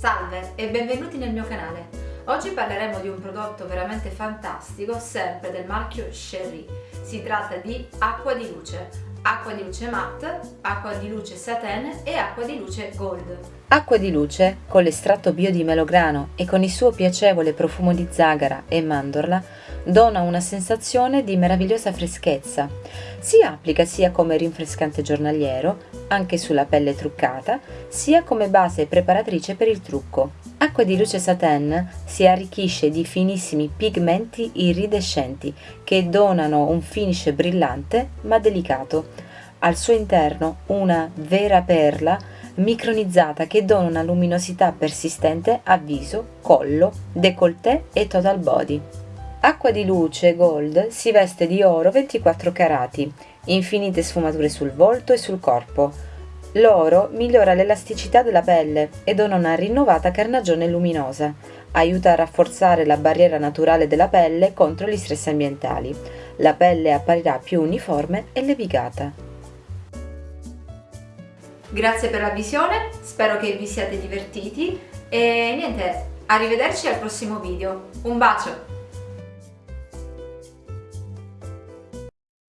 Salve e benvenuti nel mio canale. Oggi parleremo di un prodotto veramente fantastico, sempre del marchio Sherry. Si tratta di acqua di luce acqua di luce matte, acqua di luce satin e acqua di luce gold. Acqua di luce, con l'estratto bio di melograno e con il suo piacevole profumo di zagara e mandorla, dona una sensazione di meravigliosa freschezza. Si applica sia come rinfrescante giornaliero, anche sulla pelle truccata, sia come base preparatrice per il trucco. Acqua di luce satin si arricchisce di finissimi pigmenti iridescenti che donano un finish brillante ma delicato. Al suo interno una vera perla micronizzata che dona una luminosità persistente a viso, collo, décolleté e total body. Acqua di luce gold si veste di oro 24 carati, infinite sfumature sul volto e sul corpo. L'oro migliora l'elasticità della pelle e dona una rinnovata carnagione luminosa. Aiuta a rafforzare la barriera naturale della pelle contro gli stress ambientali. La pelle apparirà più uniforme e levigata. Grazie per la visione, spero che vi siate divertiti e niente, arrivederci al prossimo video. Un bacio!